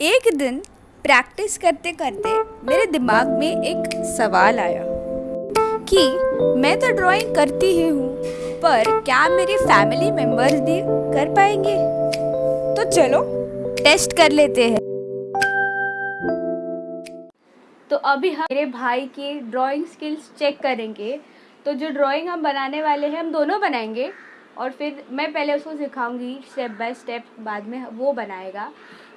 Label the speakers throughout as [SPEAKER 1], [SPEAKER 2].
[SPEAKER 1] एक दिन प्रैक्टिस करते करते मेरे दिमाग में एक सवाल आया कि मैं तो ड्राइंग करती ही हूँ, पर क्या मेरे फैमिली मेंबर्स भी कर पाएँगे? तो चलो टेस्ट कर लेते हैं। तो अभी हम मेरे भाई की ड्राइंग स्किल्स चेक करेंगे। तो जो ड्राइंग हम बनाने वाले हैं, हम दोनों बनाएँगे। और फिर मैं पहले उसको सिखाऊँगी स्टेप बाय स्टेप बाद में वो बनाएगा।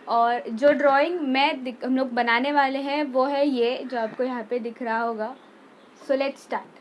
[SPEAKER 1] और जो ड्राइंग मैं हम लोग बनाने वाले हैं, वो है ये जो आपको यहाँ पे दिख रहा होगा। So let's start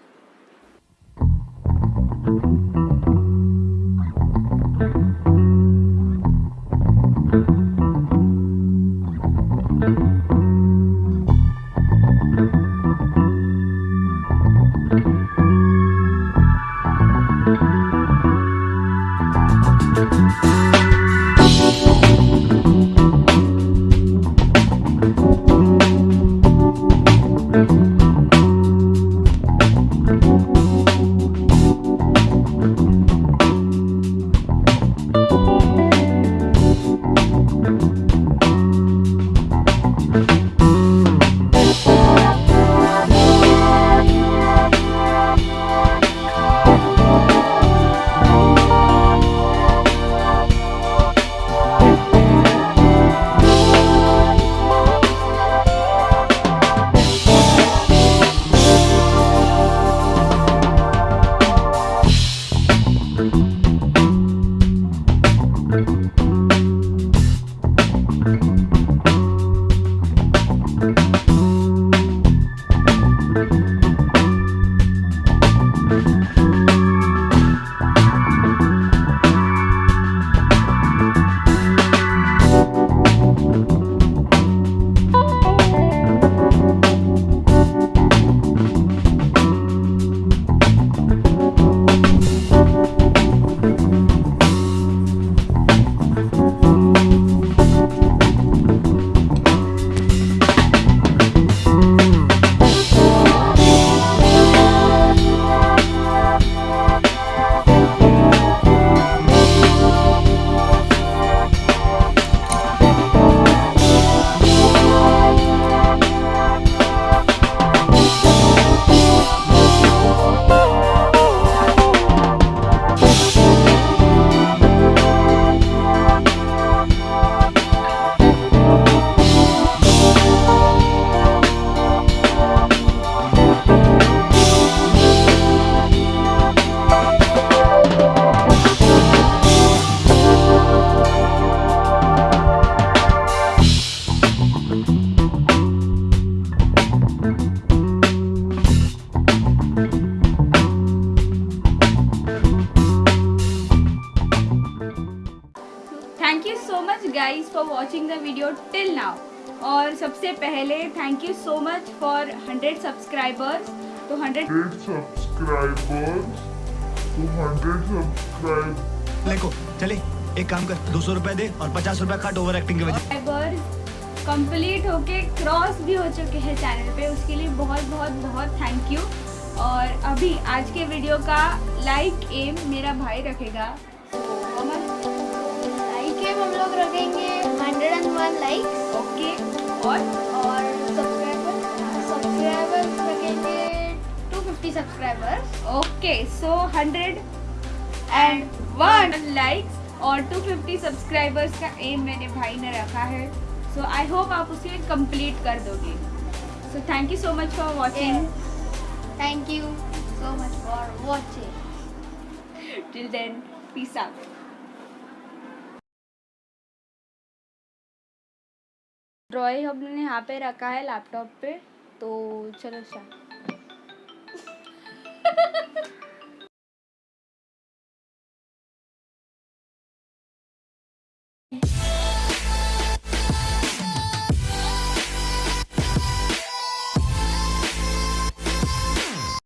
[SPEAKER 1] Thank you so much guys for watching the video till now और सबसे पहले thank you so much for 100 subscribers तो 100
[SPEAKER 2] subscribers? to 100 subscribers
[SPEAKER 3] देखो चले एक काम कर दो सौ रुपए दे और पचास रुपए काट ओवर एक्टिंग के वजह
[SPEAKER 1] कंप्लीट होके क्रॉस भी हो चुके हैं चैनल पे उसके लिए बहुत बहुत बहुत थैंक यू और अभी आज के वीडियो का लाइक एम मेरा भाई रखेगा। So,
[SPEAKER 4] है हम लोग रखेंगे 101 लाइक्स
[SPEAKER 1] ओके और
[SPEAKER 4] और सब्सक्राइबर सब्सक्राइबर रखेंगे 250 subscribers
[SPEAKER 1] okay so 100 and one likes और 250 सब्सक्राइबर्स का एम मैंने भाई ने रखा है। सो आई होप आप उसे कंप्लीट कर दोगे। So thank you so much for watching
[SPEAKER 4] thank you so much for watching
[SPEAKER 1] till then peace out drawing हमने यहाँ पे रखा है लैपटॉप पे तो चलो स्टार्ट